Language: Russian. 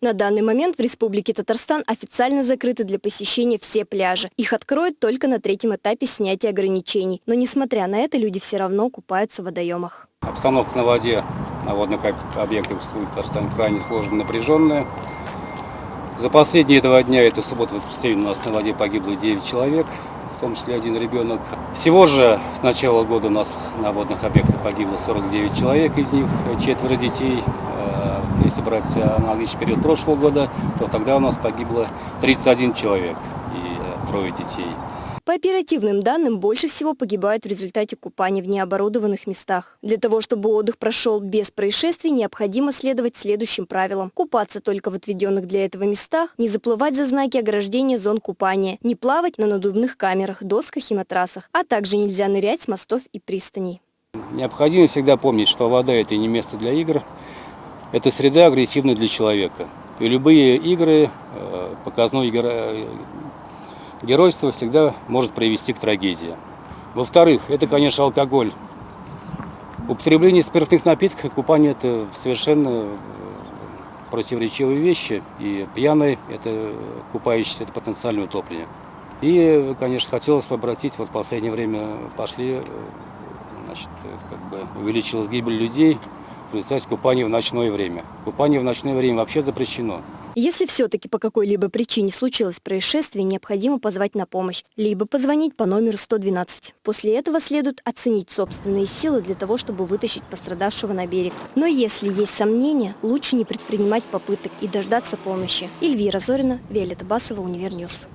На данный момент в Республике Татарстан официально закрыты для посещения все пляжи. Их откроют только на третьем этапе снятия ограничений. Но несмотря на это, люди все равно купаются в водоемах. Обстановка на воде на водных объектах в Республике Татарстан крайне сложная, напряженная. За последние два дня, это суббота воскресенье, у нас на воде погибло 9 человек, в том числе один ребенок. Всего же с начала года у нас на водных объектах погибло 49 человек, из них четверо детей. Э, если брать аналогичный период прошлого года, то тогда у нас погибло 31 человек и э, трое детей. По оперативным данным, больше всего погибают в результате купания в необорудованных местах. Для того, чтобы отдых прошел без происшествий, необходимо следовать следующим правилам. Купаться только в отведенных для этого местах, не заплывать за знаки ограждения зон купания, не плавать на надувных камерах, досках и матрасах, а также нельзя нырять с мостов и пристаней. Необходимо всегда помнить, что вода – это не место для игр, это среда агрессивная для человека. И любые игры, э, показной геройство всегда может привести к трагедии. Во-вторых, это, конечно, алкоголь. Употребление спиртных напитков и купание – это совершенно э, противоречивые вещи. И пьяный – это купающийся, это потенциальное утопление. И, конечно, хотелось бы обратить, вот в последнее время пошли, э, значит, как бы увеличилась гибель людей в результате купания в ночное время. Купание в ночное время вообще запрещено. Если все-таки по какой-либо причине случилось происшествие, необходимо позвать на помощь, либо позвонить по номеру 112. После этого следует оценить собственные силы для того, чтобы вытащить пострадавшего на берег. Но если есть сомнения, лучше не предпринимать попыток и дождаться помощи. Эльвира Зорина, Виолетта Басова, Univer News.